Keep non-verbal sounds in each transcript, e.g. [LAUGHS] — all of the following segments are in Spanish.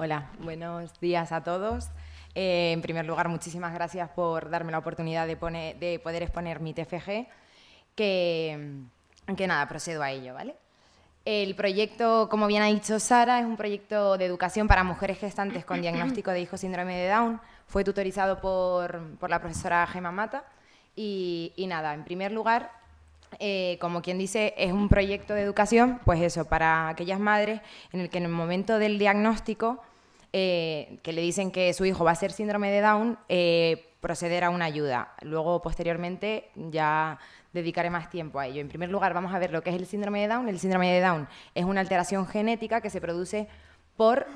Hola, buenos días a todos. Eh, en primer lugar, muchísimas gracias por darme la oportunidad de, de poder exponer mi TFG, que, nada, procedo a ello, ¿vale? El proyecto, como bien ha dicho Sara, es un proyecto de educación para mujeres gestantes con diagnóstico de hijo síndrome de Down. Fue tutorizado por, la profesora Gemma Mata. Y, y, nada, en primer lugar, eh, como quien dice, es un proyecto de educación, pues eso, para aquellas madres en el que en el momento del diagnóstico, eh, que le dicen que su hijo va a ser síndrome de Down, eh, proceder a una ayuda. Luego, posteriormente, ya dedicaré más tiempo a ello. En primer lugar, vamos a ver lo que es el síndrome de Down. El síndrome de Down es una alteración genética que se produce por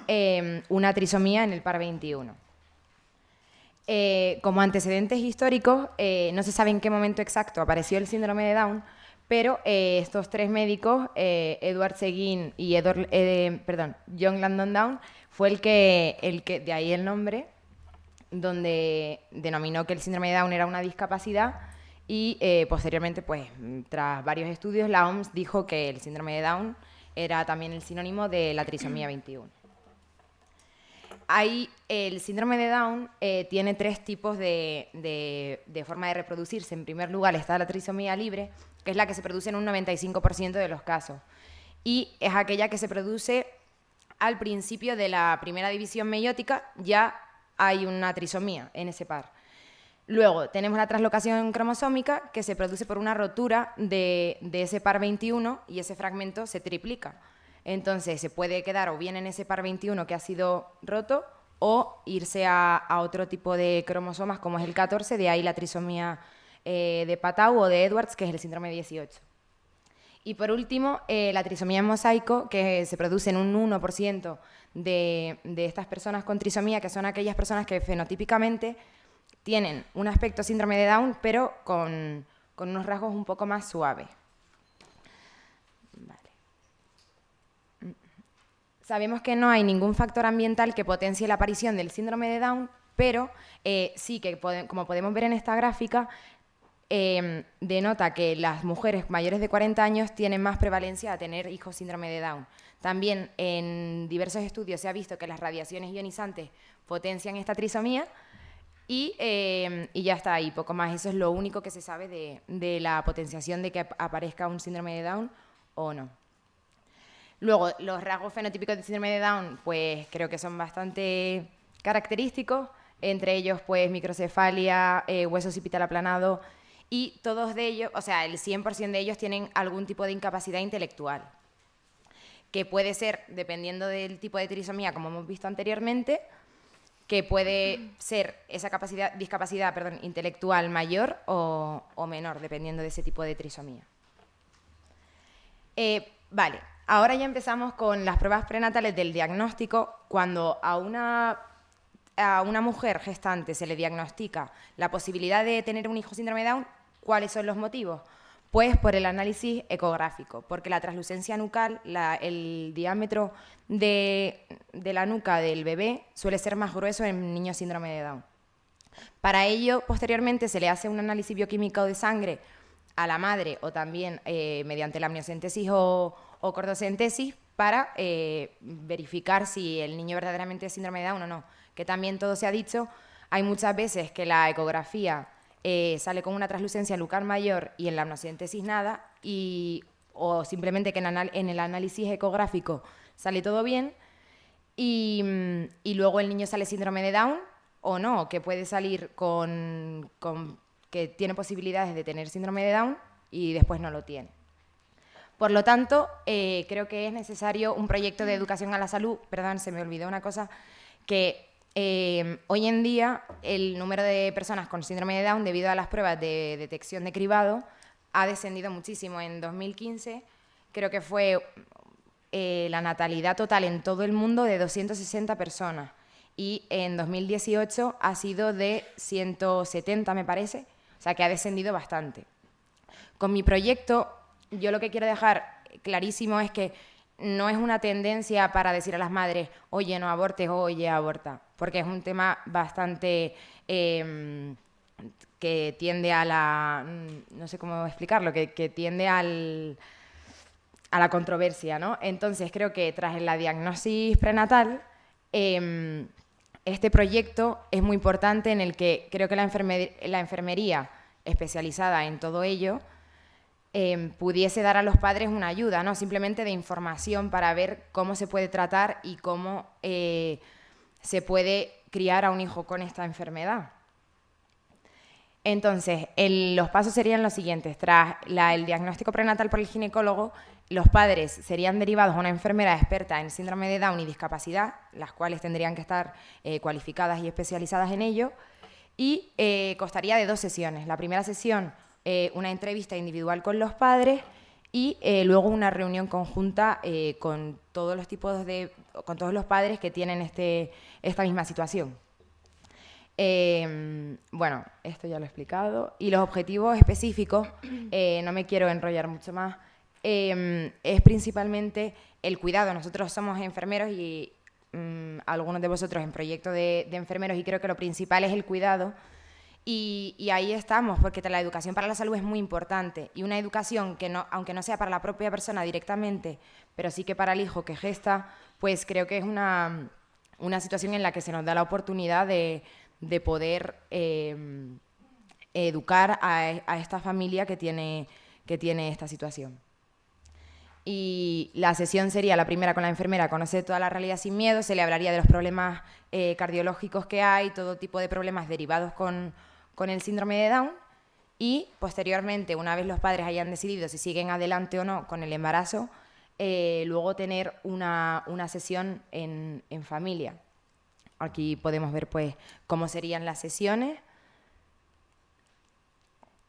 una trisomía en el par 21. Eh, como antecedentes históricos, no se sabe en qué momento exacto apareció el síndrome de Down, pero eh, estos tres médicos, Edward Seguin y Edward, perdón, John Landon Down, fue el que, el que, de ahí el nombre, donde denominó que el síndrome de Down era una discapacidad y posteriormente, pues, tras varios estudios, la OMS dijo que el síndrome de Down era también el sinónimo de la trisomía 21 hay, el síndrome de Down eh, tiene tres tipos de, forma de reproducirse. En primer lugar está la trisomía libre, que es la que se produce en un 95% de los casos. Y es aquella que se produce al principio de la primera división meiótica, ya hay una trisomía en ese par. Luego tenemos la translocación cromosómica, que se produce por una rotura de, de ese par 21 y ese fragmento se triplica. Entonces se puede quedar o bien en ese par 21 que ha sido roto o irse a, otro tipo de cromosomas como es el 14, de ahí la trisomía eh, de Patau o de Edwards, que es el síndrome 18. Y por último, eh, la trisomía en mosaico, que se produce en un 1% de, de estas personas con trisomía, que son aquellas personas que fenotípicamente tienen un aspecto síndrome de Down, pero con, con unos rasgos un poco más suaves. Sabemos que no hay ningún factor ambiental que potencie la aparición del síndrome de Down, pero eh, sí que, como podemos ver en esta gráfica, em, denota que las mujeres mayores de 40 años tienen más prevalencia a tener hijos síndrome de Down. También en diversos estudios se ha visto que las radiaciones ionizantes potencian esta trisomía y, em, ya está ahí, poco más. Eso es lo único que se sabe de la potenciación de que aparezca un síndrome de Down o no. Luego, los rasgos fenotípicos del síndrome de Down, pues creo que son bastante característicos, entre ellos, pues microcefalia, eh, hueso occipital aplanado, y todos de ellos, o sea, el 100% de ellos tienen algún tipo de incapacidad intelectual, que puede ser, dependiendo del tipo de trisomía, como hemos visto anteriormente, que puede ser esa capacidad, discapacidad perdón, intelectual mayor o, menor, dependiendo de ese tipo de trisomía. Eh, vale, Ahora ya empezamos con las pruebas prenatales del diagnóstico. Cuando a una, a una mujer gestante se le diagnostica la posibilidad de tener un hijo síndrome de Down, ¿cuáles son los motivos? Pues por el análisis ecográfico, porque la translucencia nucal, el diámetro de, la nuca del bebé suele ser más grueso en niños síndrome de Down. Para ello, posteriormente se le hace un análisis bioquímico de sangre a la madre o también eh, mediante la amniocentesis o, o cordocentesis para eh, verificar si el niño verdaderamente es síndrome de Down o no. Que también todo se ha dicho, hay muchas veces que la ecografía eh, sale con una translucencia lucar mayor y en la amniocentesis nada, y, o simplemente que en, el análisis ecográfico sale todo bien, y, y, luego el niño sale síndrome de Down o no, que puede salir con, con que tiene posibilidades de tener síndrome de Down y después no lo tiene. Por lo tanto, eh, creo que es necesario un proyecto de educación a la salud, perdón, se me olvidó una cosa, que eh, hoy en día el número de personas con síndrome de Down debido a las pruebas de detección de cribado ha descendido muchísimo. En 2015 creo que fue eh, la natalidad total en todo el mundo de 260 personas y en 2018 ha sido de 170 me parece, o sea que ha descendido bastante. Con mi proyecto yo lo que quiero dejar clarísimo es que no es una tendencia para decir a las madres, oye, no abortes, oye, aborta, porque es un tema bastante em, que tiende a la, mm, no sé cómo explicarlo, que, tiende al, a la controversia, ¿no? Entonces creo que tras la diagnosis prenatal Em, este proyecto es muy importante en el que creo que la, enfermería especializada en todo ello em, pudiese dar a los padres una ayuda, no simplemente de información para ver cómo se puede tratar y cómo eh, se puede criar a un hijo con esta enfermedad. Entonces, los pasos serían los siguientes. Tras el diagnóstico prenatal por el ginecólogo, los padres serían derivados a una enfermera experta en síndrome de Down y discapacidad, las cuales tendrían que estar eh, cualificadas y especializadas en ello, y eh, costaría de dos sesiones. La primera sesión, eh, una entrevista individual con los padres y luego una reunión conjunta con todos los tipos de, con todos los padres que tienen este, esta misma situación. Em, bueno, esto ya lo he explicado. Y los objetivos específicos, eh, no me quiero enrollar mucho más, em, es principalmente el cuidado. Nosotros somos enfermeros y mm, algunos de vosotros en proyecto de, enfermeros y creo que lo principal es el cuidado. Y, ahí estamos, porque la educación para la salud es muy importante. Y una educación que, no, aunque no sea para la propia persona directamente, pero sí que para el hijo que gesta, pues creo que es una, una situación en la que se nos da la oportunidad de, de poder em, educar a, esta familia que tiene, que tiene esta situación. Y la sesión sería la primera con la enfermera, conocer toda la realidad sin miedo, se le hablaría de los problemas eh, cardiológicos que hay, todo tipo de problemas derivados con, el síndrome de Down, y posteriormente, una vez los padres hayan decidido si siguen adelante o no con el embarazo, eh, luego tener una, sesión en familia. Aquí podemos ver pues cómo serían las sesiones.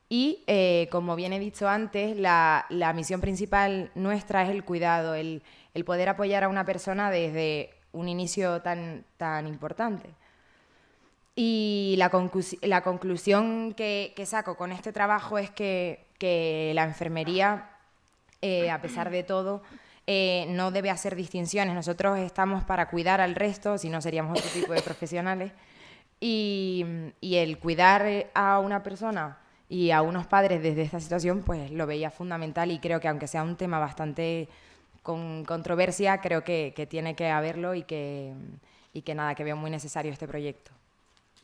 Y eh, como bien he dicho antes, la, misión principal nuestra es el cuidado, el, poder apoyar a una persona desde un inicio tan, tan importante. Y la, conclusión que, saco con este trabajo es que, la enfermería, eh, a pesar de todo, eh, no debe hacer distinciones. Nosotros estamos para cuidar al resto, si no seríamos otro tipo de profesionales. Y, el cuidar a una persona y a unos padres desde esta situación, pues lo veía fundamental y creo que aunque sea un tema bastante con controversia, creo que, tiene que haberlo y que, y que nada, que veo muy necesario este proyecto.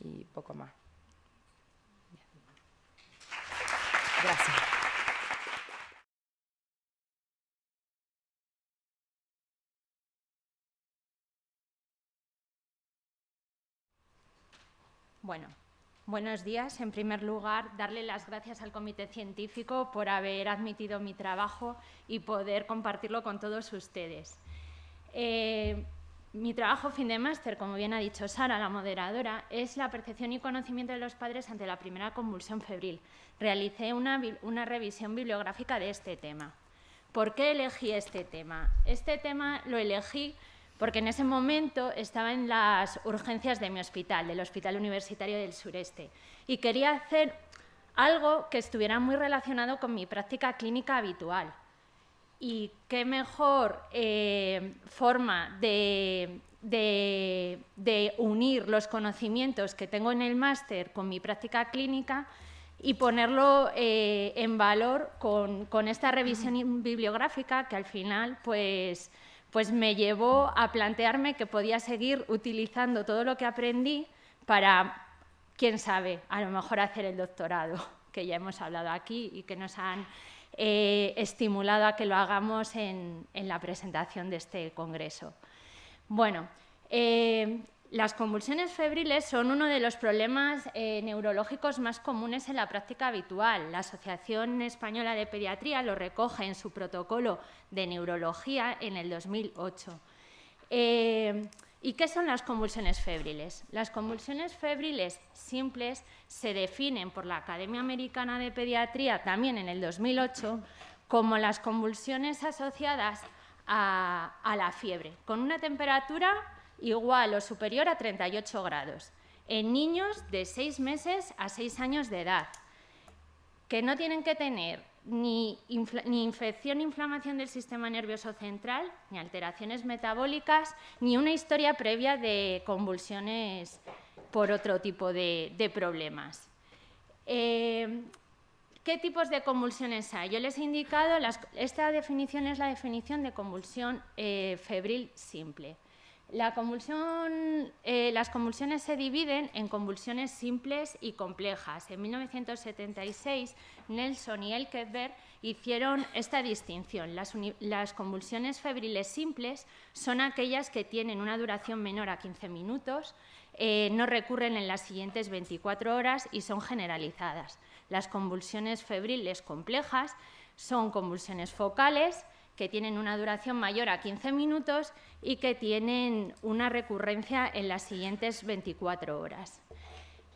Y poco más. Gracias. Bueno, buenos días. En primer lugar, darle las gracias al Comité Científico por haber admitido mi trabajo y poder compartirlo con todos ustedes. Eh, mi trabajo fin de máster, como bien ha dicho Sara, la moderadora, es la percepción y conocimiento de los padres ante la primera convulsión febril. Realicé una, una revisión bibliográfica de este tema. ¿Por qué elegí este tema? Este tema lo elegí porque en ese momento estaba en las urgencias de mi hospital, del Hospital Universitario del Sureste, y quería hacer algo que estuviera muy relacionado con mi práctica clínica habitual. Y qué mejor eh, forma de, unir los conocimientos que tengo en el máster con mi práctica clínica y ponerlo eh, en valor con, con, esta revisión bibliográfica que al final pues, pues me llevó a plantearme que podía seguir utilizando todo lo que aprendí para, quién sabe, a lo mejor hacer el doctorado, que ya hemos hablado aquí y que nos han eh, estimulado a que lo hagamos en, la presentación de este congreso. Bueno, eh, las convulsiones febriles son uno de los problemas eh, neurológicos más comunes en la práctica habitual. La Asociación Española de Pediatría lo recoge en su protocolo de neurología en el 2008. Eh, ¿Y qué son las convulsiones febriles? Las convulsiones febriles simples se definen por la Academia Americana de Pediatría también en el 2008 como las convulsiones asociadas a, la fiebre, con una temperatura igual o superior a 38 grados en niños de 6 meses a 6 años de edad, que no tienen que tener ni, infección inflamación del sistema nervioso central, ni alteraciones metabólicas, ni una historia previa de convulsiones por otro tipo de, problemas. Eh, ¿Qué tipos de convulsiones hay? Yo les he indicado, esta definición es la definición de convulsión eh, febril simple. Eh, las convulsiones se dividen en convulsiones simples y complejas. En 1976, Nelson y Elkeberg hicieron esta distinción. Las, convulsiones febriles simples son aquellas que tienen una duración menor a 15 minutos, eh, no recurren en las siguientes 24 horas y son generalizadas. Las convulsiones febriles complejas son convulsiones focales, que tienen una duración mayor a 15 minutos y que tienen una recurrencia en las siguientes 24 horas.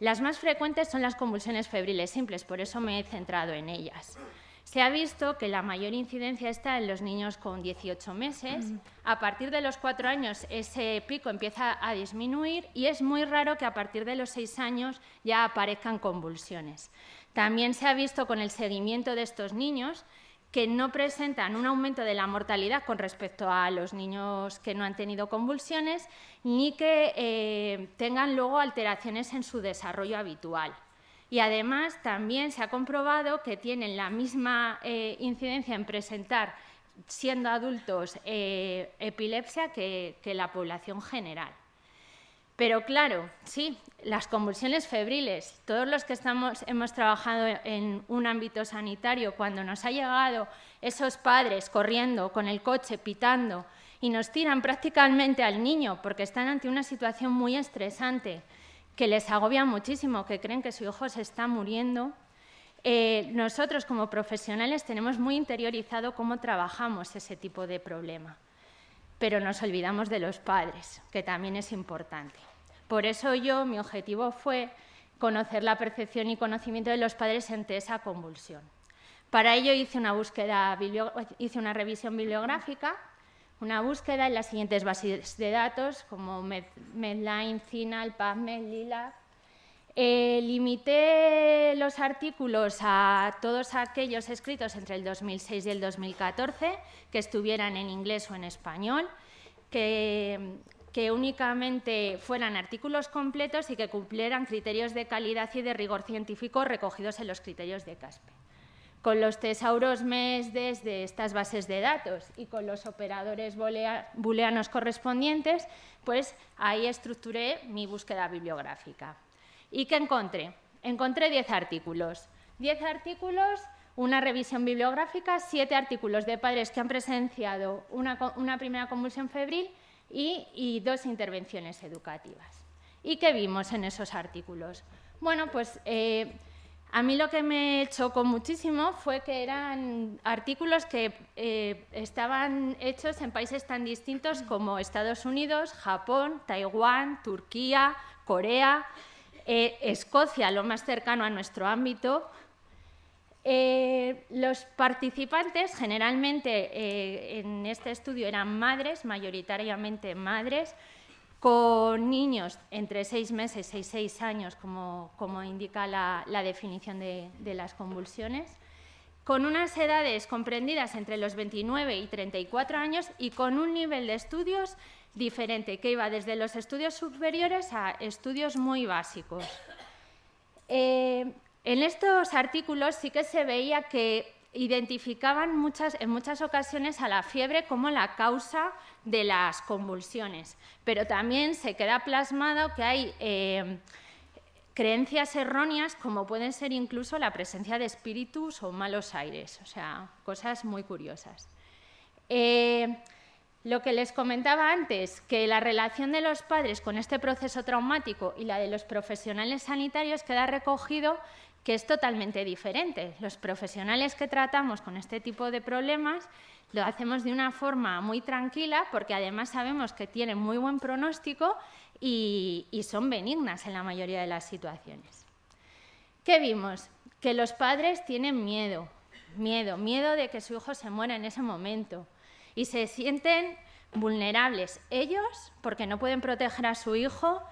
Las más frecuentes son las convulsiones febriles simples, por eso me he centrado en ellas. Se ha visto que la mayor incidencia está en los niños con 18 meses. A partir de los 4 años ese pico empieza a disminuir y es muy raro que a partir de los 6 años ya aparezcan convulsiones. También se ha visto con el seguimiento de estos niños que no presentan un aumento de la mortalidad con respecto a los niños que no han tenido convulsiones, ni que eh, tengan luego alteraciones en su desarrollo habitual. Y además también se ha comprobado que tienen la misma eh, incidencia en presentar, siendo adultos, eh, epilepsia que la población general. Pero claro, sí, las convulsiones febriles, todos los que estamos, hemos trabajado en un ámbito sanitario, cuando nos ha llegado esos padres corriendo con el coche, pitando, y nos tiran prácticamente al niño porque están ante una situación muy estresante, que les agobia muchísimo, que creen que su hijo se está muriendo, eh, nosotros como profesionales tenemos muy interiorizado cómo trabajamos ese tipo de problema pero nos olvidamos de los padres, que también es importante. Por eso yo, mi objetivo fue conocer la percepción y conocimiento de los padres ante esa convulsión. Para ello hice una, búsqueda, hice una revisión bibliográfica, una búsqueda en las siguientes bases de datos, como Medline, CINAL, PubMed, Lila. Eh, limité los artículos a todos aquellos escritos entre el 2006 y el 2014, que estuvieran en inglés o en español, que, únicamente fueran artículos completos y que cumplieran criterios de calidad y de rigor científico recogidos en los criterios de CASPE. Con los tesauros MES de estas bases de datos y con los operadores booleanos correspondientes, pues ahí estructuré mi búsqueda bibliográfica. ¿Y qué encontré? Encontré 10 artículos. 10 artículos, una revisión bibliográfica, 7 artículos de padres que han presenciado una, primera convulsión febril y, dos intervenciones educativas. ¿Y qué vimos en esos artículos? Bueno, pues eh, a mí lo que me chocó muchísimo fue que eran artículos que eh, estaban hechos en países tan distintos como Estados Unidos, Japón, Taiwán, Turquía, Corea, eh, Escocia, lo más cercano a nuestro ámbito. Eh, los participantes, generalmente eh, en este estudio, eran madres, mayoritariamente madres, con niños entre seis meses y seis años, como, indica la, definición de, de, las convulsiones, con unas edades comprendidas entre los 29 y 34 años y con un nivel de estudios diferente, que iba desde los estudios superiores a estudios muy básicos. Eh, en estos artículos sí que se veía que identificaban en muchas ocasiones a la fiebre como la causa de las convulsiones, pero también se queda plasmado que hay eh, creencias erróneas como pueden ser incluso la presencia de espíritus o malos aires, o sea, cosas muy curiosas. Eh, lo que les comentaba antes, que la relación de los padres con este proceso traumático y la de los profesionales sanitarios queda recogido que es totalmente diferente. Los profesionales que tratamos con este tipo de problemas lo hacemos de una forma muy tranquila porque además sabemos que tienen muy buen pronóstico y, son benignas en la mayoría de las situaciones. ¿Qué vimos? Que los padres tienen miedo, miedo, miedo de que su hijo se muera en ese momento, y se sienten vulnerables ellos porque no pueden proteger a su hijo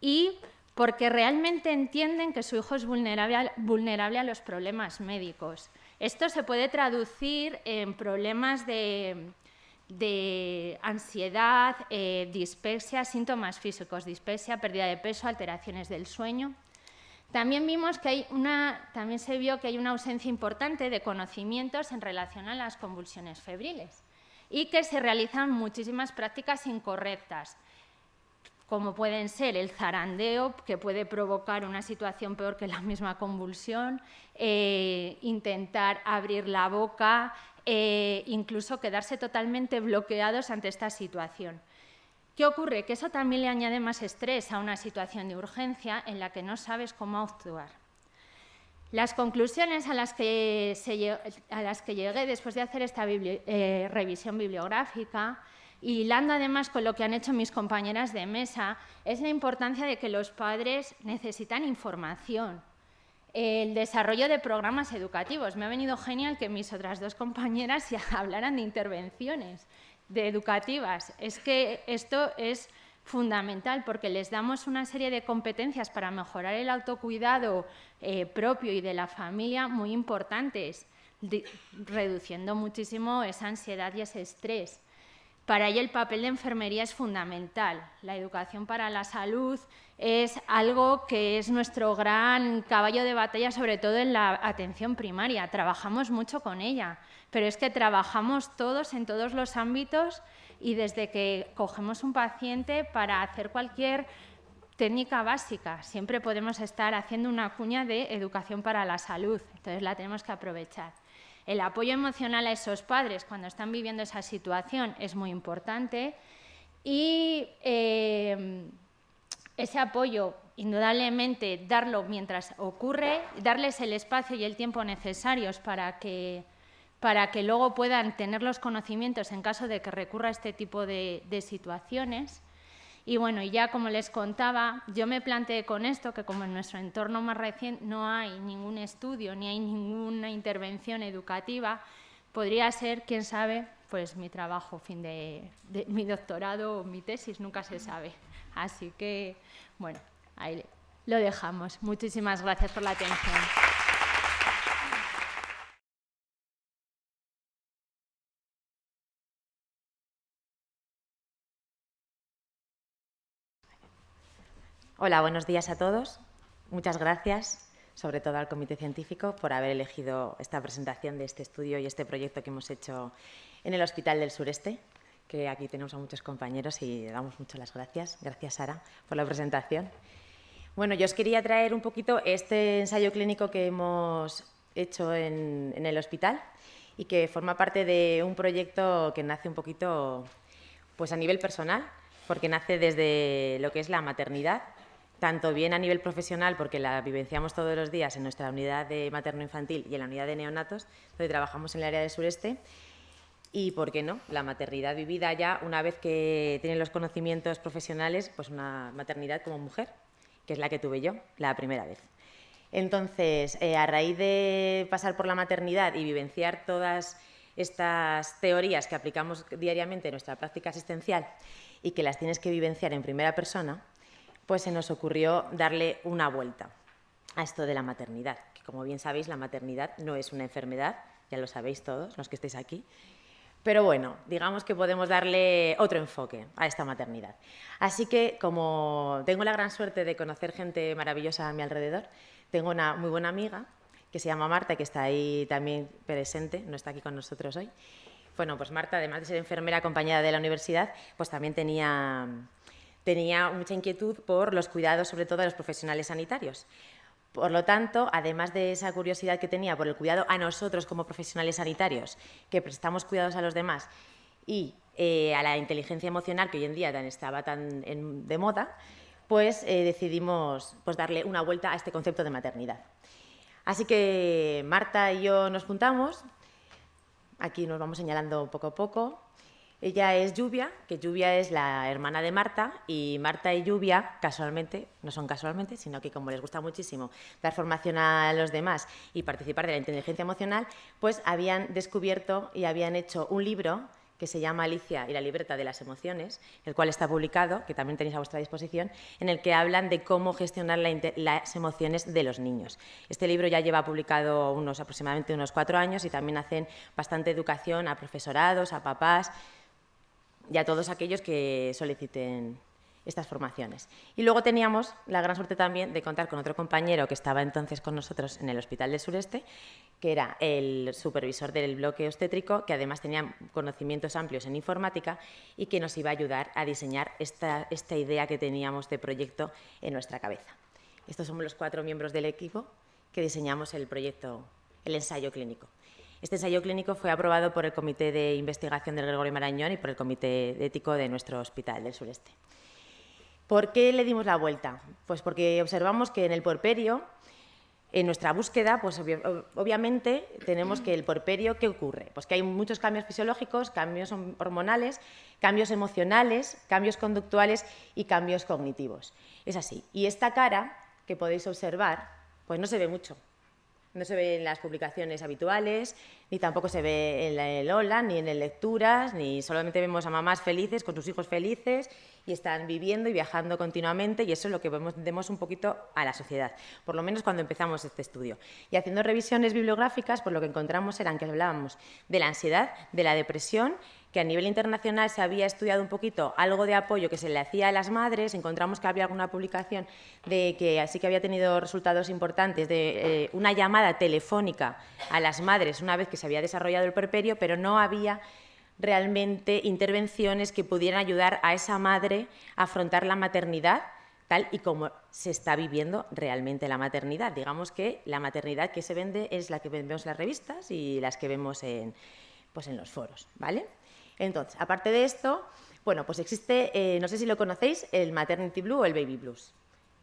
y porque realmente entienden que su hijo es vulnerable, a los problemas médicos. Esto se puede traducir en problemas de, ansiedad, eh, síntomas físicos, dispepsia, pérdida de peso, alteraciones del sueño. También vimos que hay una, también se vio que hay una ausencia importante de conocimientos en relación a las convulsiones febriles y que se realizan muchísimas prácticas incorrectas. Como pueden ser el zarandeo, que puede provocar una situación peor que la misma convulsión, eh, intentar abrir la boca, eh, incluso quedarse totalmente bloqueados ante esta situación. ¿Qué ocurre? Que eso también le añade más estrés a una situación de urgencia en la que no sabes cómo actuar. Las conclusiones a las que, a las que llegué después de hacer esta eh, revisión bibliográfica, y hilando además con lo que han hecho mis compañeras de mesa, es la importancia de que los padres necesitan información, el desarrollo de programas educativos. Me ha venido genial que mis otras dos compañeras [LAUGHS] hablaran de intervenciones educativas. Es que esto es fundamental porque les damos una serie de competencias para mejorar el autocuidado eh, propio y de la familia muy importantes, reduciendo muchísimo esa ansiedad y ese estrés. Para ello el papel de enfermería es fundamental. La educación para la salud es algo que es nuestro gran caballo de batalla, sobre todo en la atención primaria. Trabajamos mucho con ella, pero es que trabajamos todos en todos los ámbitos y desde que cogemos un paciente para hacer cualquier técnica básica, siempre podemos estar haciendo una cuña de educación para la salud, entonces la tenemos que aprovechar. El apoyo emocional a esos padres cuando están viviendo esa situación es muy importante y eh, ese apoyo, indudablemente, darlo mientras ocurre, darles el espacio y el tiempo necesarios para que, para que luego puedan tener los conocimientos en caso de que recurra a este tipo de situaciones. Y bueno, y ya como les contaba, yo me planteé con esto que como en nuestro entorno más reciente no hay ningún estudio ni hay ninguna intervención educativa, podría ser, quién sabe, pues mi trabajo, fin de, de mi doctorado o mi tesis, nunca se sabe. Así que, bueno, ahí lo dejamos. Muchísimas gracias por la atención. Hola, buenos días a todos. Muchas gracias, sobre todo al Comité Científico, por haber elegido esta presentación de este estudio y este proyecto que hemos hecho en el Hospital del Sureste, que aquí tenemos a muchos compañeros y damos muchas gracias. Gracias, Sara, por la presentación. Bueno, yo os quería traer un poquito este ensayo clínico que hemos hecho en, en el hospital y que forma parte de un proyecto que nace un poquito pues a nivel personal, porque nace desde lo que es la maternidad tanto bien a nivel profesional, porque la vivenciamos todos los días en nuestra unidad de materno-infantil y en la unidad de neonatos, donde trabajamos en el área del sureste, y, ¿por qué no?, la maternidad vivida ya una vez que tienen los conocimientos profesionales, pues una maternidad como mujer, que es la que tuve yo la primera vez. Entonces, eh, a raíz de pasar por la maternidad y vivenciar todas estas teorías que aplicamos diariamente en nuestra práctica asistencial y que las tienes que vivenciar en primera persona, pues se nos ocurrió darle una vuelta a esto de la maternidad, que como bien sabéis, la maternidad no es una enfermedad, ya lo sabéis todos los que estéis aquí, pero bueno, digamos que podemos darle otro enfoque a esta maternidad. Así que, como tengo la gran suerte de conocer gente maravillosa a mi alrededor, tengo una muy buena amiga que se llama Marta, que está ahí también presente, no está aquí con nosotros hoy. Bueno, pues Marta, además de ser enfermera acompañada de la universidad, pues también tenía tenía mucha inquietud por los cuidados, sobre todo de los profesionales sanitarios. Por lo tanto, además de esa curiosidad que tenía por el cuidado a nosotros como profesionales sanitarios, que prestamos cuidados a los demás, y eh, a la inteligencia emocional, que hoy en día estaba tan de moda, pues eh, decidimos pues, darle una vuelta a este concepto de maternidad. Así que Marta y yo nos juntamos, aquí nos vamos señalando poco a poco, ella es Lluvia, que Lluvia es la hermana de Marta, y Marta y Lluvia, casualmente, no son casualmente, sino que como les gusta muchísimo dar formación a los demás y participar de la inteligencia emocional, pues habían descubierto y habían hecho un libro que se llama Alicia y la libreta de las emociones, el cual está publicado, que también tenéis a vuestra disposición, en el que hablan de cómo gestionar las emociones de los niños. Este libro ya lleva publicado unos aproximadamente unos cuatro años y también hacen bastante educación a profesorados, a papás, y a todos aquellos que soliciten estas formaciones. Y luego teníamos la gran suerte también de contar con otro compañero que estaba entonces con nosotros en el Hospital del Sureste, que era el supervisor del bloque obstétrico, que además tenía conocimientos amplios en informática y que nos iba a ayudar a diseñar esta, esta idea que teníamos de proyecto en nuestra cabeza. Estos somos los cuatro miembros del equipo que diseñamos el proyecto, el ensayo clínico. Este ensayo clínico fue aprobado por el Comité de Investigación del Gregorio Marañón y por el Comité Ético de nuestro Hospital del Sureste. ¿Por qué le dimos la vuelta? Pues porque observamos que en el porperio, en nuestra búsqueda, pues obviamente tenemos que el porperio, ¿qué ocurre? Pues que hay muchos cambios fisiológicos, cambios hormonales, cambios emocionales, cambios conductuales y cambios cognitivos. Es así. Y esta cara que podéis observar, pues no se ve mucho. No se ve en las publicaciones habituales, ni tampoco se ve en el Hola, ni en lecturas, ni solamente vemos a mamás felices con sus hijos felices y están viviendo y viajando continuamente y eso es lo que vemos, un poquito a la sociedad, por lo menos cuando empezamos este estudio. Y haciendo revisiones bibliográficas, pues lo que encontramos eran que hablábamos de la ansiedad, de la depresión, que a nivel internacional se había estudiado un poquito algo de apoyo que se le hacía a las madres, encontramos que había alguna publicación de que así que había tenido resultados importantes de eh, una llamada telefónica a las madres una vez que se había desarrollado el perperio, pero no había realmente intervenciones que pudieran ayudar a esa madre a afrontar la maternidad tal y como se está viviendo realmente la maternidad. Digamos que la maternidad que se vende es la que vemos en las revistas y las que vemos en, pues en los foros, ¿vale? Entonces, aparte de esto, bueno, pues existe, eh, no sé si lo conocéis, el maternity blue o el baby blues.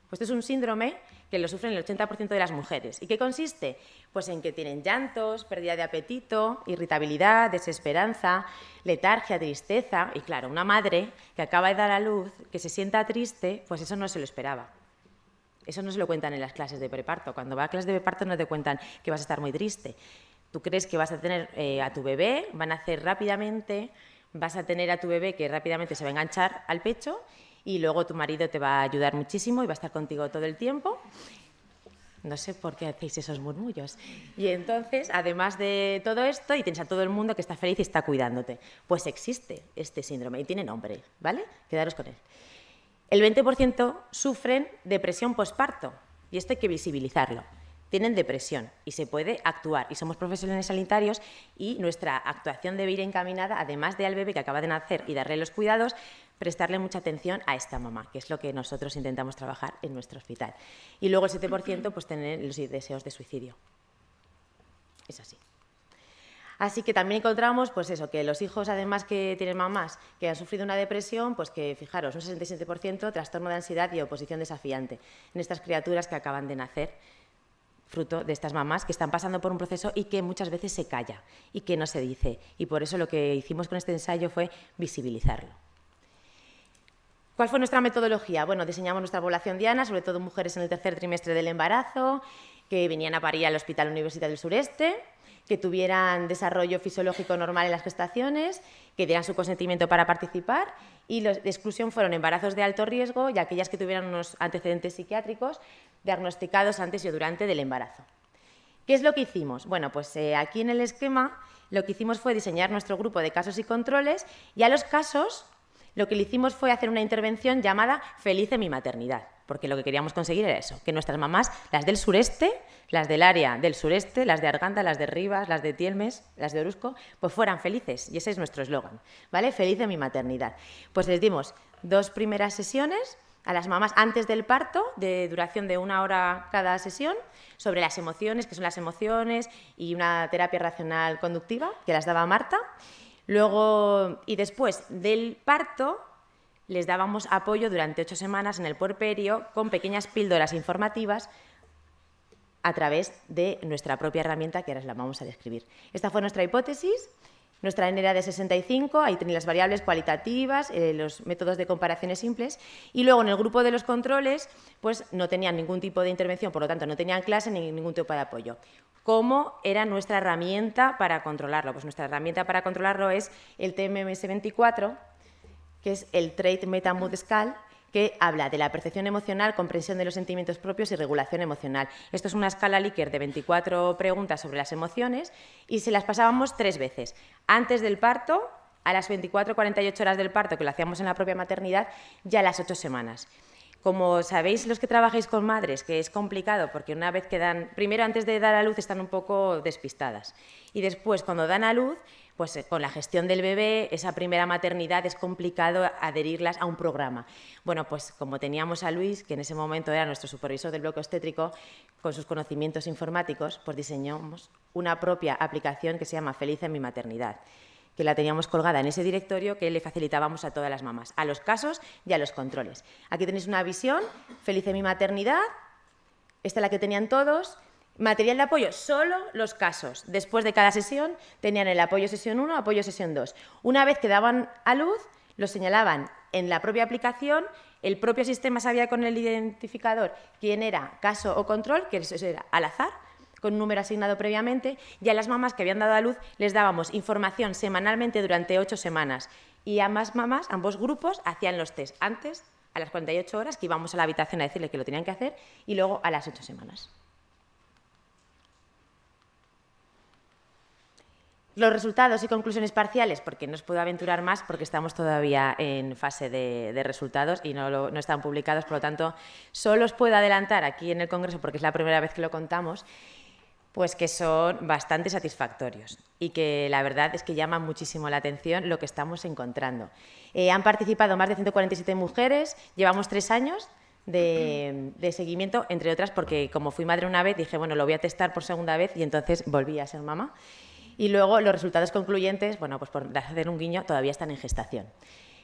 Pues esto es un síndrome que lo sufren el 80% de las mujeres. ¿Y qué consiste? Pues en que tienen llantos, pérdida de apetito, irritabilidad, desesperanza, letargia, tristeza. Y claro, una madre que acaba de dar a luz, que se sienta triste, pues eso no se lo esperaba. Eso no se lo cuentan en las clases de preparto. Cuando va a clases de preparto no te cuentan que vas a estar muy triste. Tú crees que vas a tener eh, a tu bebé, van a hacer rápidamente, vas a tener a tu bebé que rápidamente se va a enganchar al pecho y luego tu marido te va a ayudar muchísimo y va a estar contigo todo el tiempo. No sé por qué hacéis esos murmullos. Y entonces, además de todo esto, y tienes a todo el mundo que está feliz y está cuidándote. Pues existe este síndrome y tiene nombre, ¿vale? Quedaros con él. El 20% sufren depresión posparto y esto hay que visibilizarlo tienen depresión y se puede actuar. Y somos profesionales sanitarios y nuestra actuación debe ir encaminada, además de al bebé que acaba de nacer y darle los cuidados, prestarle mucha atención a esta mamá, que es lo que nosotros intentamos trabajar en nuestro hospital. Y luego el 7% pues tener los deseos de suicidio. Es así. Así que también encontramos, pues eso, que los hijos, además que tienen mamás que han sufrido una depresión, pues que, fijaros, un 67% trastorno de ansiedad y oposición desafiante en estas criaturas que acaban de nacer fruto de estas mamás que están pasando por un proceso y que muchas veces se calla y que no se dice. Y por eso lo que hicimos con este ensayo fue visibilizarlo. ¿Cuál fue nuestra metodología? Bueno, diseñamos nuestra población diana, sobre todo mujeres en el tercer trimestre del embarazo, que venían a parir al Hospital Universitario del Sureste, que tuvieran desarrollo fisiológico normal en las gestaciones, que dieran su consentimiento para participar y los de exclusión fueron embarazos de alto riesgo y aquellas que tuvieran unos antecedentes psiquiátricos diagnosticados antes y durante del embarazo. ¿Qué es lo que hicimos? Bueno, pues eh, aquí en el esquema lo que hicimos fue diseñar nuestro grupo de casos y controles y a los casos lo que le hicimos fue hacer una intervención llamada Feliz en mi maternidad, porque lo que queríamos conseguir era eso, que nuestras mamás, las del sureste, las del área del sureste, las de Arganda, las de Rivas, las de Tielmes, las de Orusco, pues fueran felices, y ese es nuestro eslogan, ¿vale? Feliz en mi maternidad. Pues les dimos dos primeras sesiones a las mamás antes del parto, de duración de una hora cada sesión, sobre las emociones, que son las emociones, y una terapia racional conductiva, que las daba Marta. Luego, y después del parto, les dábamos apoyo durante ocho semanas en el puerperio con pequeñas píldoras informativas a través de nuestra propia herramienta que ahora la vamos a describir. Esta fue nuestra hipótesis nuestra N era de 65, ahí tenéis las variables cualitativas, eh, los métodos de comparaciones simples, y luego en el grupo de los controles, pues no tenían ningún tipo de intervención, por lo tanto no tenían clase ni ningún tipo de apoyo. ¿Cómo era nuestra herramienta para controlarlo? Pues nuestra herramienta para controlarlo es el TMS24, que es el Trait Meta Mood Scale, que habla de la percepción emocional, comprensión de los sentimientos propios y regulación emocional. Esto es una escala Likert de 24 preguntas sobre las emociones y se las pasábamos tres veces. Antes del parto, a las 24 48 horas del parto, que lo hacíamos en la propia maternidad, ya a las 8 semanas. Como sabéis los que trabajáis con madres, que es complicado porque una vez que dan, primero antes de dar a luz están un poco despistadas y después cuando dan a luz, pues eh, con la gestión del bebé, esa primera maternidad es complicado adherirlas a un programa. Bueno, pues como teníamos a Luis, que en ese momento era nuestro supervisor del bloque obstétrico, con sus conocimientos informáticos, pues diseñamos una propia aplicación que se llama Feliz en mi maternidad que la teníamos colgada en ese directorio que le facilitábamos a todas las mamás, a los casos y a los controles. Aquí tenéis una visión, feliz en mi maternidad, esta es la que tenían todos, material de apoyo, solo los casos. Después de cada sesión tenían el apoyo sesión 1, apoyo sesión 2. Una vez que daban a luz, lo señalaban en la propia aplicación, el propio sistema sabía con el identificador quién era caso o control, que eso era al azar, con un número asignado previamente, y a las mamás que habían dado a luz les dábamos información semanalmente durante ocho semanas. Y ambas mamás, ambos grupos, hacían los test antes, a las 48 horas, que íbamos a la habitación a decirle que lo tenían que hacer, y luego a las ocho semanas. Los resultados y conclusiones parciales, porque no os puedo aventurar más porque estamos todavía en fase de, resultados y no, no, están publicados, por lo tanto, solo os puedo adelantar aquí en el Congreso, porque es la primera vez que lo contamos, pues que son bastante satisfactorios y que la verdad es que llama muchísimo la atención lo que estamos encontrando. Eh, han participado más de 147 mujeres, llevamos tres años de, seguimiento, entre otras porque como fui madre una vez dije, bueno, lo voy a testar por segunda vez y entonces volví a ser mamá. Y luego los resultados concluyentes, bueno, pues por hacer un guiño, todavía están en gestación.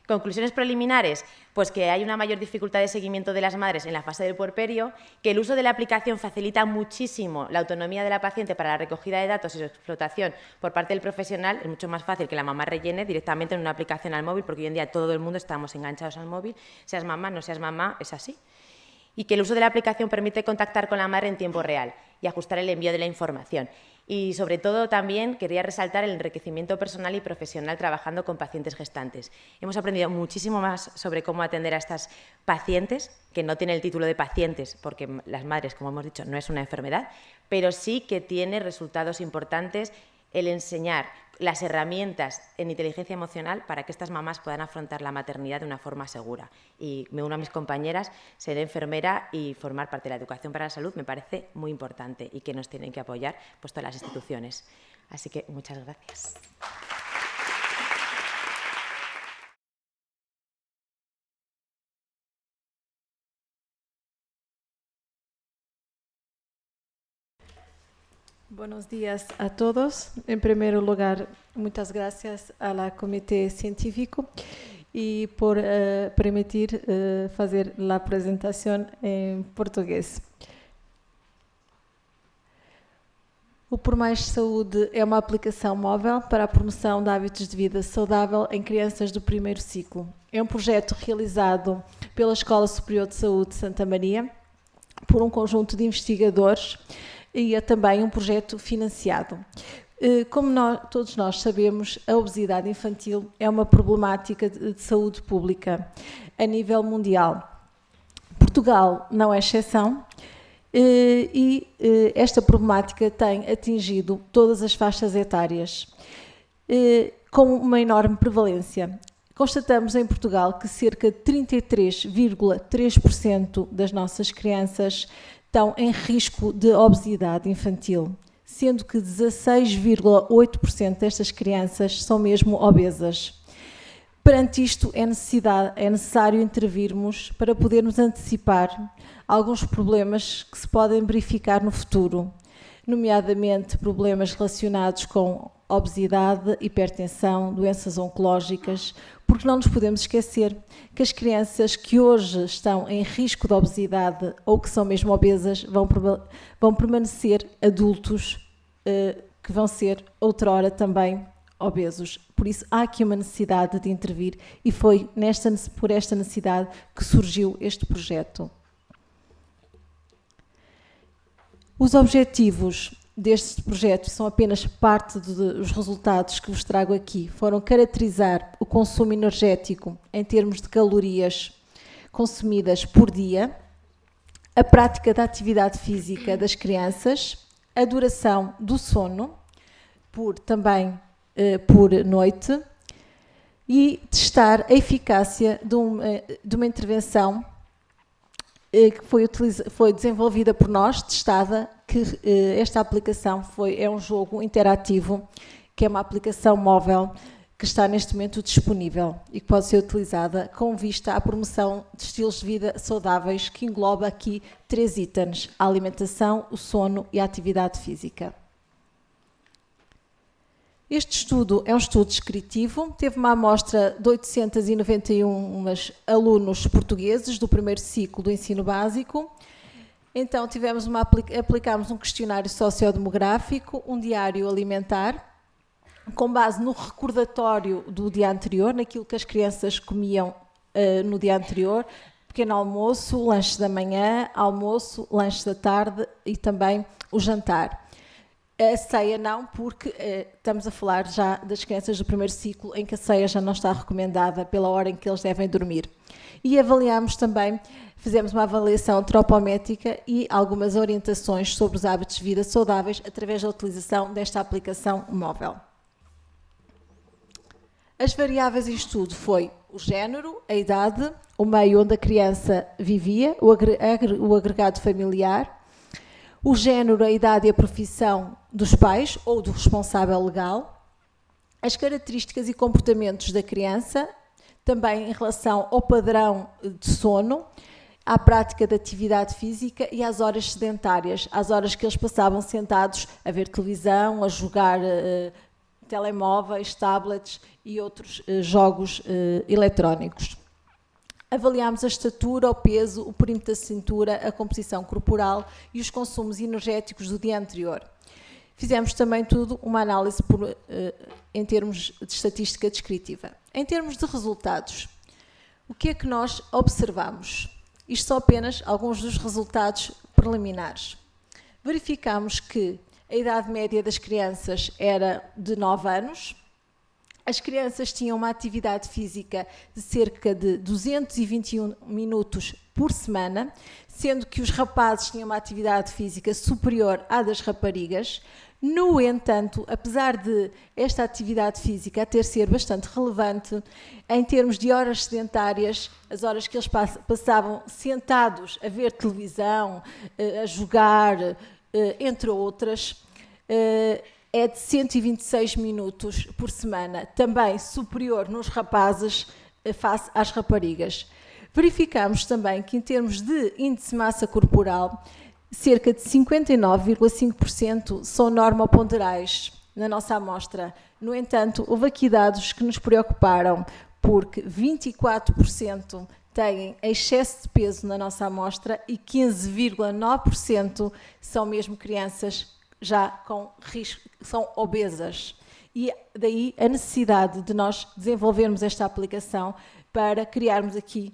Conclusiones preliminares, pues que hay una mayor dificultad de seguimiento de las madres en la fase del puerperio, que el uso de la aplicación facilita muchísimo la autonomía de la paciente para la recogida de datos y su explotación por parte del profesional. Es mucho más fácil que la mamá rellene directamente en una aplicación al móvil, porque hoy en día todo el mundo estamos enganchados al móvil, seas mamá, no seas mamá, es así. Y que el uso de la aplicación permite contactar con la madre en tiempo real y ajustar el envío de la información. Y sobre todo también quería resaltar el enriquecimiento personal y profesional trabajando con pacientes gestantes. Hemos aprendido muchísimo más sobre cómo atender a estas pacientes, que no tiene el título de pacientes, porque las madres, como hemos dicho, no es una enfermedad, pero sí que tiene resultados importantes el enseñar las herramientas en inteligencia emocional para que estas mamás puedan afrontar la maternidad de una forma segura. Y me uno a mis compañeras, ser enfermera y formar parte de la educación para la salud me parece muy importante y que nos tienen que apoyar pues, todas las instituciones. Así que muchas gracias. Buenos días a todos. En primer lugar, muchas gracias al Comité Científico y por uh, permitir uh, fazer a apresentação em português. O Por Mais Saúde é uma aplicação móvel para a promoção de hábitos de vida saudável em crianças do primeiro ciclo. É um projeto realizado pela Escola Superior de Saúde de Santa Maria por um conjunto de investigadores e é também um projeto financiado. Eh, como nós, todos nós sabemos, a obesidade infantil é uma problemática de, de saúde pública a nível mundial. Portugal não é exceção eh, e eh, esta problemática tem atingido todas as faixas etárias com uma enorme prevalência. Constatamos em Portugal que cerca de 33,3% das nossas crianças estão em risco de obesidade infantil, sendo que 16,8% destas crianças são mesmo obesas. Perante isto, é, é necessário intervirmos para podermos antecipar alguns problemas que se podem verificar no futuro, nomeadamente problemas relacionados com obesidade, hipertensão, doenças oncológicas, porque não nos podemos esquecer que as crianças que hoje estão em risco de obesidade ou que são mesmo obesas vão, vão permanecer adultos uh, que vão ser outrora também obesos. Por isso há aqui uma necessidade de intervir e foi nesta, por esta necessidade que surgiu este projeto. Os objetivos deste projeto são apenas parte dos resultados que vos trago aqui. Foram caracterizar o consumo energético em termos de calorias consumidas por dia, a prática da atividade física das crianças, a duração do sono, por também eh, por noite, e testar a eficácia de uma, de uma intervenção eh, que foi, foi, desenvolvida por nós, testada, que eh, esta aplicação foi, é um jogo interativo, que é uma aplicação móvel que está neste momento disponível e que pode ser utilizada com vista à promoção de estilos de vida saudáveis, que engloba aqui três itens, a alimentação, o sono e a atividade física. Este estudo é um estudo descritivo, teve uma amostra de 891 alunos portugueses do primeiro ciclo do ensino básico. Então tivemos uma, aplicámos um questionário sociodemográfico, um diário alimentar, com base no recordatório do dia anterior, naquilo que as crianças comiam uh, no dia anterior, pequeno almoço, lanche da manhã, almoço, lanche da tarde e também o jantar. A ceia não, porque eh, estamos a falar já das crianças do primeiro ciclo, em que a ceia já não está recomendada pela hora em que eles devem dormir. E avaliamos também, fizemos uma avaliação antropométrica e algumas orientações sobre os hábitos de vida saudáveis através da utilização desta aplicação móvel. As variáveis em estudo foi o género, a idade, o meio onde a criança vivia, o agregado familiar, o género, a idade e a profissão dos pais ou do responsável legal, as características e comportamentos da criança, também em relação ao padrão de sono, à prática de atividade física e às horas sedentárias, às horas que eles passavam sentados a ver televisão, a jogar uh, telemóveis, tablets e outros uh, jogos uh, eletrónicos. Avaliámos a estatura, o peso, o perímetro da cintura, a composição corporal e os consumos energéticos do dia anterior. Fizemos também tudo uma análise por, uh, em termos de estatística descritiva. Em termos de resultados, o que é que nós observamos? Isto são apenas alguns dos resultados preliminares. Verificamos que a idade média das crianças era de 9 anos, as crianças tinham uma atividade física de cerca de 221 minutos por semana, sendo que os rapazes tinham uma atividade física superior à das raparigas. No entanto, apesar de esta atividade física ter ser bastante relevante, em termos de horas sedentárias, as horas que eles passavam sentados a ver televisão, eh, a jogar, eh, entre outras, eh, é de 126 minutos por semana, também superior nos rapazes eh, face às raparigas. Verificamos também que, em termos de índice de massa corporal, cerca de 59,5% são normoponderais na nossa amostra. No entanto, houve aqui dados que nos preocuparam, porque 24% têm excesso de peso na nossa amostra e 15,9% são mesmo crianças já com risco, são obesas. E daí a necessidade de nós desenvolvermos esta aplicação para criarmos aqui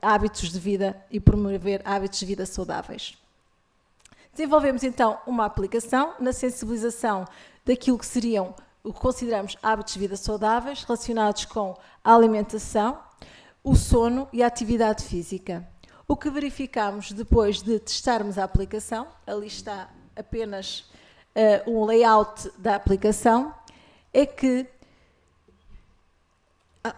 hábitos de vida e promover hábitos de vida saudáveis. Desenvolvemos então uma aplicação na sensibilização daquilo que seriam o que consideramos hábitos de vida saudáveis relacionados com a alimentação, o sono e a atividade física. O que verificamos depois de testarmos a aplicação, ali está apenas uh, um layout da aplicação, é que. Ah.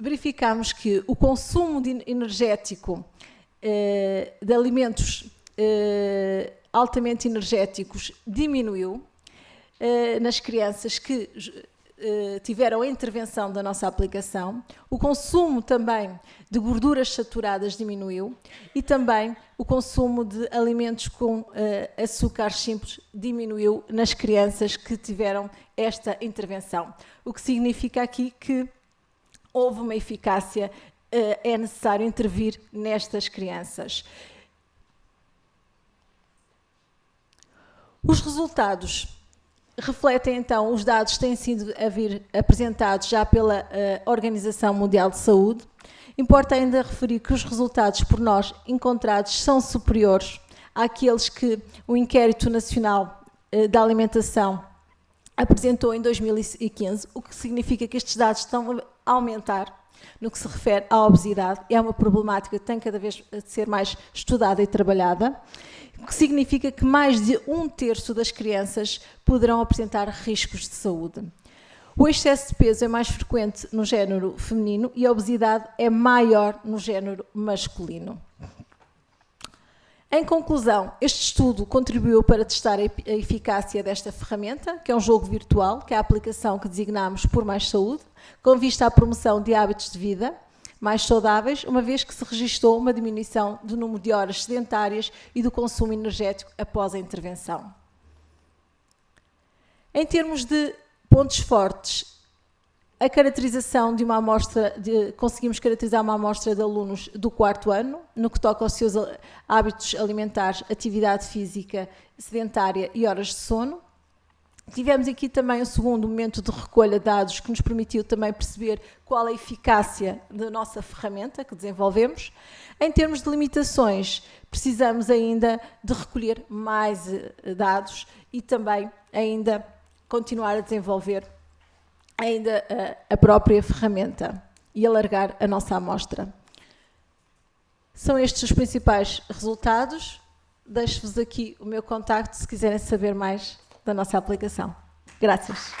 Verificamos que o consumo de energético uh, de alimentos uh, altamente energéticos diminuiu nas crianças que eh, tiveram a intervenção da nossa aplicação, o consumo também de gorduras saturadas diminuiu e também o consumo de alimentos com uh, açúcares simples diminuiu nas crianças que tiveram esta intervenção. O que significa aqui que houve uma eficácia, uh, é necessário intervir nestas crianças. Os resultados refletem então os dados que têm sido a vir apresentados já pela uh, Organização Mundial de Saúde. Importa ainda referir que os resultados por nós encontrados são superiores àqueles que o Inquérito Nacional uh, da Alimentação apresentou em 2015, o que significa que estes dados estão a aumentar no que se refere à obesidade. É uma problemática que tem cada vez de ser mais estudada e trabalhada o que significa que mais de um terço das crianças poderão apresentar riscos de saúde. O excesso de peso é mais frequente no género feminino e a obesidade é maior no género masculino. Em conclusão, este estudo contribuiu para testar a eficácia desta ferramenta, que é um jogo virtual, que é a aplicação que designamos por Mais Saúde, com vista à promoção de hábitos de vida mais saudáveis, uma vez que se registrou uma diminuição do número de horas sedentárias e do consumo energético após a intervenção. Em termos de pontos fortes, a caracterização de uma amostra, de, conseguimos caracterizar uma amostra de alunos do quarto ano, no que toca aos seus hábitos alimentares, atividade física sedentária e horas de sono. Tivemos aqui também o segundo momento de recolha de dados que nos permitiu também perceber qual a eficácia da nossa ferramenta que desenvolvemos. Em termos de limitações, precisamos ainda de recolher mais eh, dados e também ainda continuar a desenvolver ainda a, a própria ferramenta e alargar a nossa amostra. São estes os principais resultados. Deixo-vos aqui o meu contacto se quiserem saber mais da nossa aplicação. Graças.